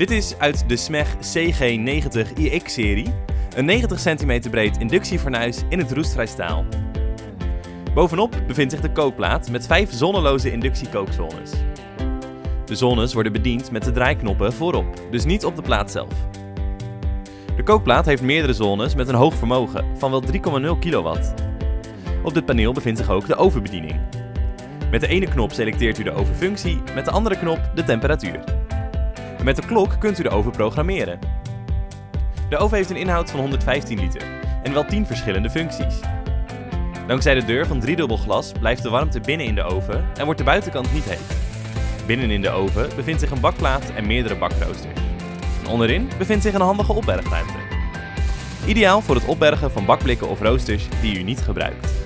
Dit is uit de SMEG CG90iX-serie, een 90 cm breed inductiefornuis in het roestvrij staal. Bovenop bevindt zich de kookplaat met vijf zonneloze inductiekookzones. De zones worden bediend met de draaiknoppen voorop, dus niet op de plaat zelf. De kookplaat heeft meerdere zones met een hoog vermogen van wel 3,0 kW. Op dit paneel bevindt zich ook de ovenbediening. Met de ene knop selecteert u de ovenfunctie, met de andere knop de temperatuur. En met de klok kunt u de oven programmeren. De oven heeft een inhoud van 115 liter en wel 10 verschillende functies. Dankzij de deur van driedubbel glas blijft de warmte binnen in de oven en wordt de buitenkant niet heet. Binnen in de oven bevindt zich een bakplaat en meerdere bakroosters. Onderin bevindt zich een handige opbergruimte. Ideaal voor het opbergen van bakblikken of roosters die u niet gebruikt.